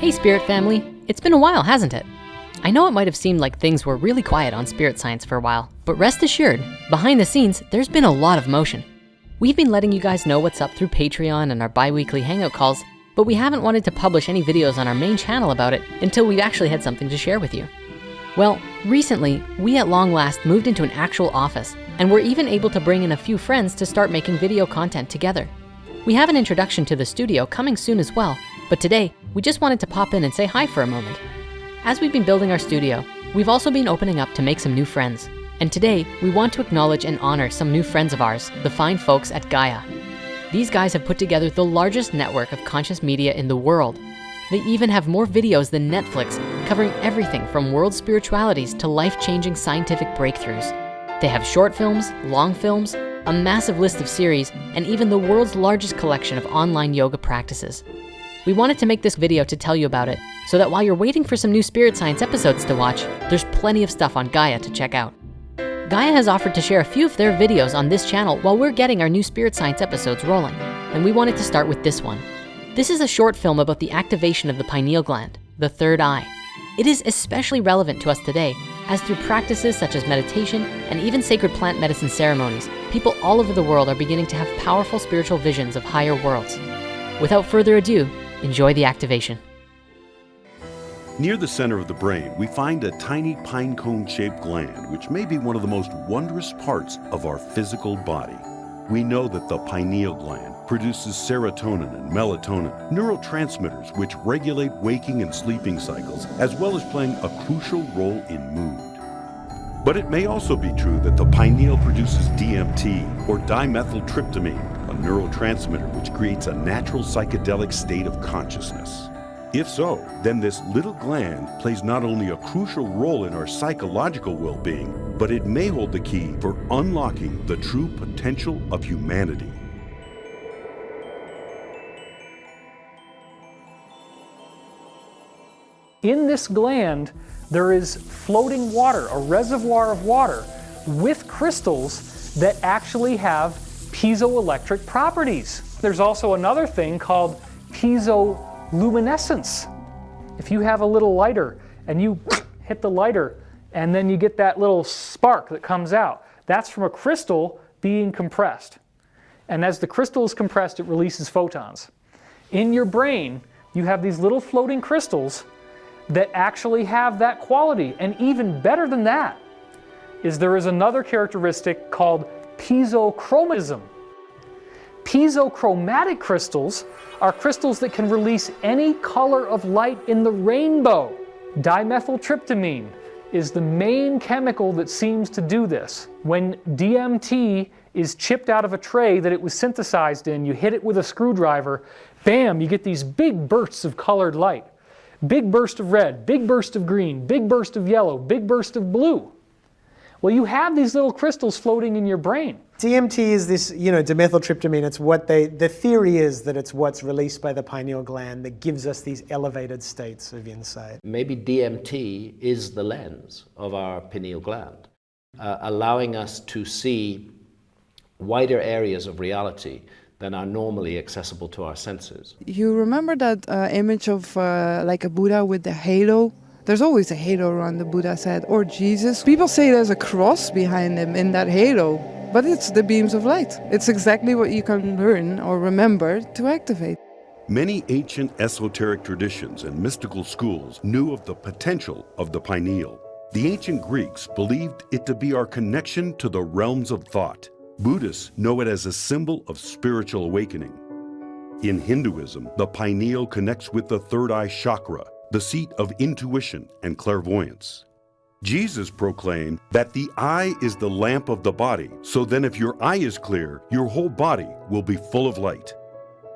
Hey, Spirit family. It's been a while, hasn't it? I know it might have seemed like things were really quiet on Spirit Science for a while, but rest assured, behind the scenes, there's been a lot of motion. We've been letting you guys know what's up through Patreon and our bi-weekly Hangout calls, but we haven't wanted to publish any videos on our main channel about it until we've actually had something to share with you. Well, recently, we at long last moved into an actual office, and we're even able to bring in a few friends to start making video content together. We have an introduction to the studio coming soon as well, but today, we just wanted to pop in and say hi for a moment. As we've been building our studio, we've also been opening up to make some new friends. And today, we want to acknowledge and honor some new friends of ours, the fine folks at Gaia. These guys have put together the largest network of conscious media in the world. They even have more videos than Netflix, covering everything from world spiritualities to life-changing scientific breakthroughs. They have short films, long films, a massive list of series, and even the world's largest collection of online yoga practices. We wanted to make this video to tell you about it, so that while you're waiting for some new Spirit Science episodes to watch, there's plenty of stuff on Gaia to check out. Gaia has offered to share a few of their videos on this channel while we're getting our new Spirit Science episodes rolling, and we wanted to start with this one. This is a short film about the activation of the pineal gland, the third eye. It is especially relevant to us today, as through practices such as meditation and even sacred plant medicine ceremonies, people all over the world are beginning to have powerful spiritual visions of higher worlds. Without further ado, Enjoy the activation. Near the center of the brain, we find a tiny pine cone shaped gland, which may be one of the most wondrous parts of our physical body. We know that the pineal gland produces serotonin and melatonin, neurotransmitters which regulate waking and sleeping cycles, as well as playing a crucial role in mood. But it may also be true that the pineal produces DMT, or dimethyltryptamine, a neurotransmitter which creates a natural psychedelic state of consciousness. If so, then this little gland plays not only a crucial role in our psychological well-being, but it may hold the key for unlocking the true potential of humanity. In this gland, there is floating water, a reservoir of water with crystals that actually have piezoelectric properties. There's also another thing called piezoluminescence. If you have a little lighter and you hit the lighter and then you get that little spark that comes out, that's from a crystal being compressed. And as the crystal is compressed, it releases photons. In your brain, you have these little floating crystals that actually have that quality. And even better than that is there is another characteristic called piezochromism. Piezochromatic crystals are crystals that can release any color of light in the rainbow. Dimethyltryptamine is the main chemical that seems to do this. When DMT is chipped out of a tray that it was synthesized in, you hit it with a screwdriver, bam, you get these big bursts of colored light. Big burst of red, big burst of green, big burst of yellow, big burst of blue. Well, you have these little crystals floating in your brain. DMT is this, you know, dimethyltryptamine. It's what they, the theory is that it's what's released by the pineal gland that gives us these elevated states of insight. Maybe DMT is the lens of our pineal gland, uh, allowing us to see wider areas of reality than are normally accessible to our senses. You remember that uh, image of uh, like a Buddha with the halo there's always a halo around the Buddha said, or Jesus. People say there's a cross behind him in that halo, but it's the beams of light. It's exactly what you can learn or remember to activate. Many ancient esoteric traditions and mystical schools knew of the potential of the pineal. The ancient Greeks believed it to be our connection to the realms of thought. Buddhists know it as a symbol of spiritual awakening. In Hinduism, the pineal connects with the third eye chakra, the seat of intuition and clairvoyance. Jesus proclaimed that the eye is the lamp of the body, so then if your eye is clear, your whole body will be full of light.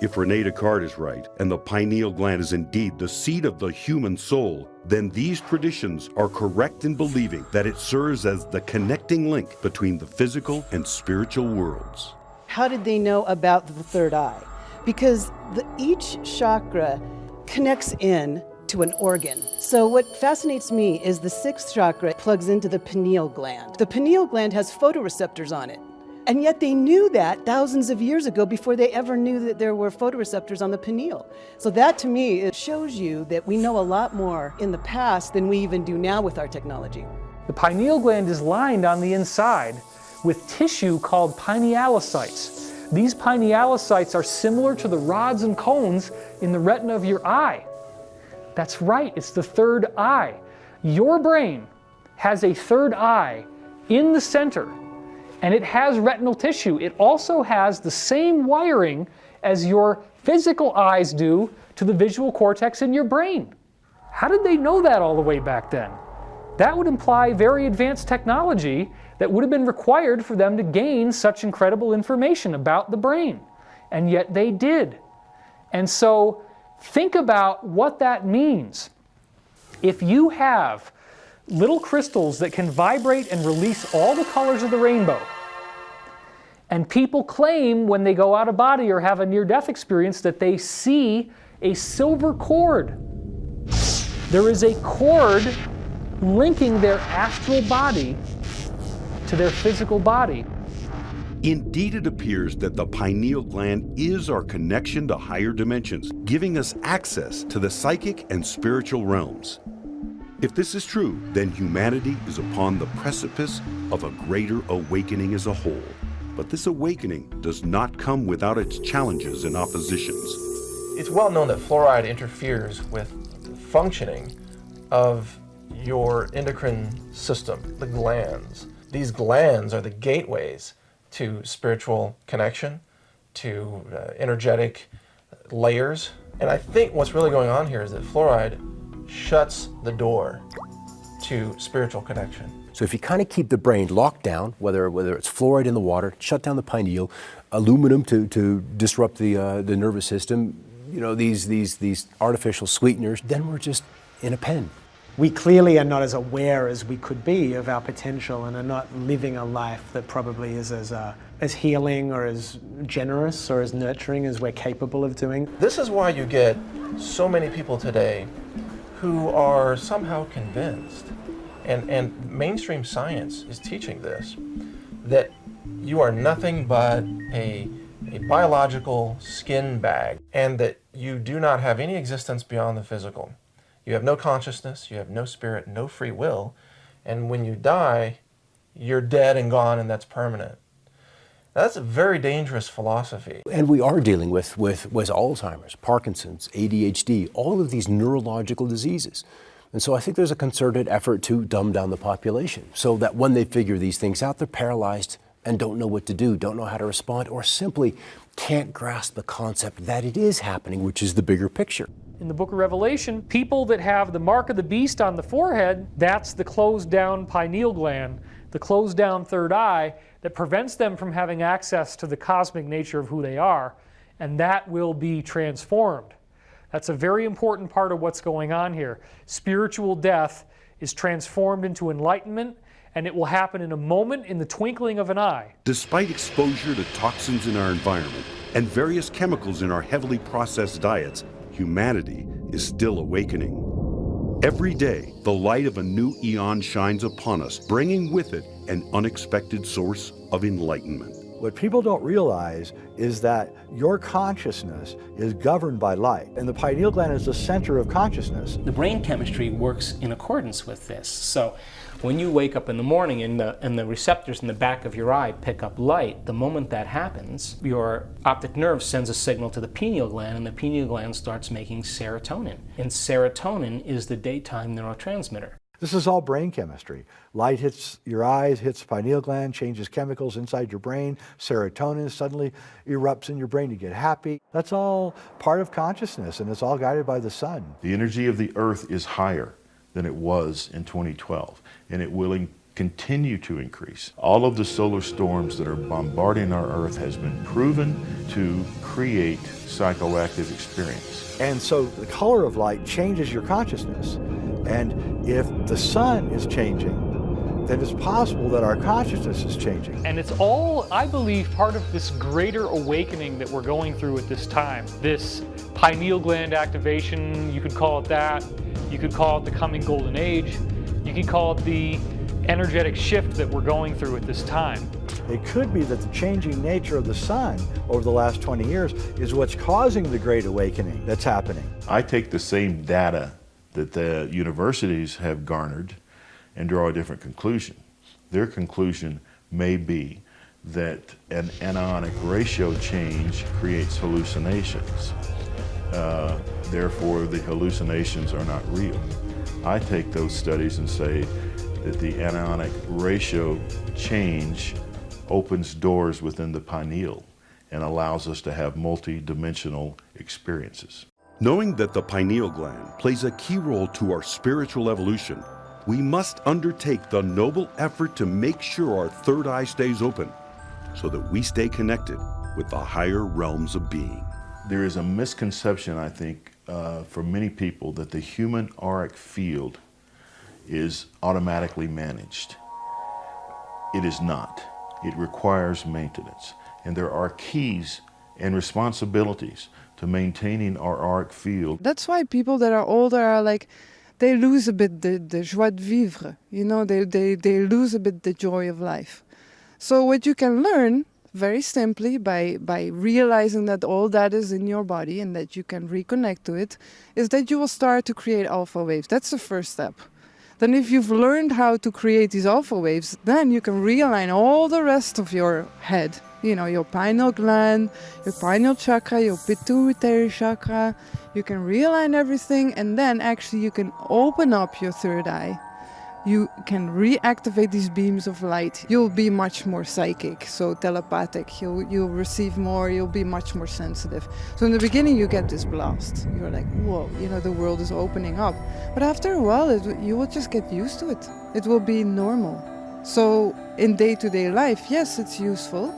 If Rene Descartes is right, and the pineal gland is indeed the seat of the human soul, then these traditions are correct in believing that it serves as the connecting link between the physical and spiritual worlds. How did they know about the third eye? Because the, each chakra connects in to an organ. So what fascinates me is the sixth chakra plugs into the pineal gland. The pineal gland has photoreceptors on it. And yet they knew that thousands of years ago before they ever knew that there were photoreceptors on the pineal. So that to me, it shows you that we know a lot more in the past than we even do now with our technology. The pineal gland is lined on the inside with tissue called pinealocytes. These pinealocytes are similar to the rods and cones in the retina of your eye. That's right, it's the third eye. Your brain has a third eye in the center and it has retinal tissue. It also has the same wiring as your physical eyes do to the visual cortex in your brain. How did they know that all the way back then? That would imply very advanced technology that would have been required for them to gain such incredible information about the brain. And yet they did. And so think about what that means. If you have little crystals that can vibrate and release all the colors of the rainbow. And people claim when they go out of body or have a near death experience that they see a silver cord. There is a cord linking their astral body to their physical body. Indeed, it appears that the pineal gland is our connection to higher dimensions, giving us access to the psychic and spiritual realms. If this is true, then humanity is upon the precipice of a greater awakening as a whole. But this awakening does not come without its challenges and oppositions. It's well known that fluoride interferes with functioning of your endocrine system, the glands. These glands are the gateways to spiritual connection, to uh, energetic layers. And I think what's really going on here is that fluoride shuts the door to spiritual connection. So if you kind of keep the brain locked down, whether whether it's fluoride in the water, shut down the pineal, aluminum to, to disrupt the uh, the nervous system, you know these these these artificial sweeteners, then we're just in a pen. We clearly are not as aware as we could be of our potential and are not living a life that probably is as, uh, as healing or as generous or as nurturing as we're capable of doing. This is why you get so many people today who are somehow convinced, and, and mainstream science is teaching this, that you are nothing but a, a biological skin bag and that you do not have any existence beyond the physical. You have no consciousness, you have no spirit, no free will, and when you die, you're dead and gone and that's permanent. That's a very dangerous philosophy. And we are dealing with, with, with Alzheimer's, Parkinson's, ADHD, all of these neurological diseases. And so I think there's a concerted effort to dumb down the population so that when they figure these things out, they're paralyzed and don't know what to do, don't know how to respond, or simply can't grasp the concept that it is happening, which is the bigger picture. In the book of Revelation, people that have the mark of the beast on the forehead, that's the closed down pineal gland, the closed down third eye, that prevents them from having access to the cosmic nature of who they are, and that will be transformed. That's a very important part of what's going on here. Spiritual death is transformed into enlightenment, and it will happen in a moment in the twinkling of an eye. Despite exposure to toxins in our environment and various chemicals in our heavily processed diets, humanity is still awakening. Every day, the light of a new eon shines upon us, bringing with it an unexpected source of enlightenment. What people don't realize is that your consciousness is governed by light, and the pineal gland is the center of consciousness. The brain chemistry works in accordance with this. So when you wake up in the morning and the, and the receptors in the back of your eye pick up light, the moment that happens, your optic nerve sends a signal to the pineal gland and the pineal gland starts making serotonin. And serotonin is the daytime neurotransmitter. This is all brain chemistry. Light hits your eyes, hits pineal gland, changes chemicals inside your brain. Serotonin suddenly erupts in your brain. You get happy. That's all part of consciousness, and it's all guided by the sun. The energy of the earth is higher than it was in 2012 and it will continue to increase. All of the solar storms that are bombarding our Earth has been proven to create psychoactive experience. And so the color of light changes your consciousness. And if the sun is changing, then it's possible that our consciousness is changing. And it's all, I believe, part of this greater awakening that we're going through at this time. This pineal gland activation, you could call it that. You could call it the coming golden age. You could call it the energetic shift that we're going through at this time. It could be that the changing nature of the sun over the last 20 years is what's causing the great awakening that's happening. I take the same data that the universities have garnered and draw a different conclusion. Their conclusion may be that an anionic ratio change creates hallucinations. Uh, therefore, the hallucinations are not real. I take those studies and say that the anionic ratio change opens doors within the pineal and allows us to have multi-dimensional experiences. Knowing that the pineal gland plays a key role to our spiritual evolution, we must undertake the noble effort to make sure our third eye stays open so that we stay connected with the higher realms of being. There is a misconception, I think, uh, for many people that the human auric field is automatically managed. It is not. It requires maintenance. And there are keys and responsibilities to maintaining our auric field. That's why people that are older are like, they lose a bit the, the joie de vivre, you know, they, they, they lose a bit the joy of life. So what you can learn very simply by, by realizing that all that is in your body and that you can reconnect to it is that you will start to create alpha waves. That's the first step. Then if you've learned how to create these alpha waves, then you can realign all the rest of your head. You know, your pineal gland, your pineal chakra, your pituitary chakra. You can realign everything and then actually you can open up your third eye you can reactivate these beams of light, you'll be much more psychic, so telepathic. You'll, you'll receive more, you'll be much more sensitive. So in the beginning, you get this blast. You're like, whoa, you know, the world is opening up. But after a while, it, you will just get used to it. It will be normal. So in day-to-day -day life, yes, it's useful.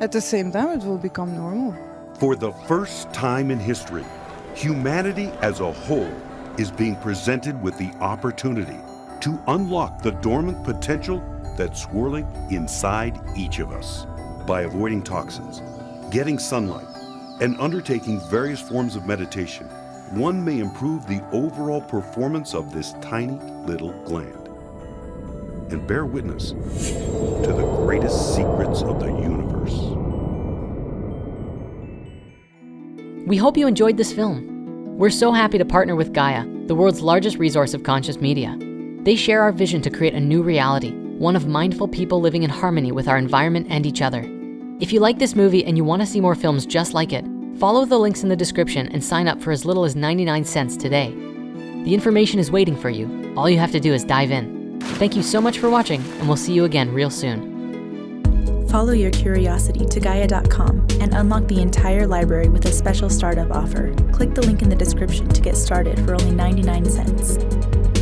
At the same time, it will become normal. For the first time in history, humanity as a whole is being presented with the opportunity to unlock the dormant potential that's swirling inside each of us. By avoiding toxins, getting sunlight, and undertaking various forms of meditation, one may improve the overall performance of this tiny little gland and bear witness to the greatest secrets of the universe. We hope you enjoyed this film. We're so happy to partner with Gaia, the world's largest resource of conscious media. They share our vision to create a new reality, one of mindful people living in harmony with our environment and each other. If you like this movie and you wanna see more films just like it, follow the links in the description and sign up for as little as 99 cents today. The information is waiting for you. All you have to do is dive in. Thank you so much for watching and we'll see you again real soon. Follow your curiosity to Gaia.com and unlock the entire library with a special startup offer. Click the link in the description to get started for only 99 cents.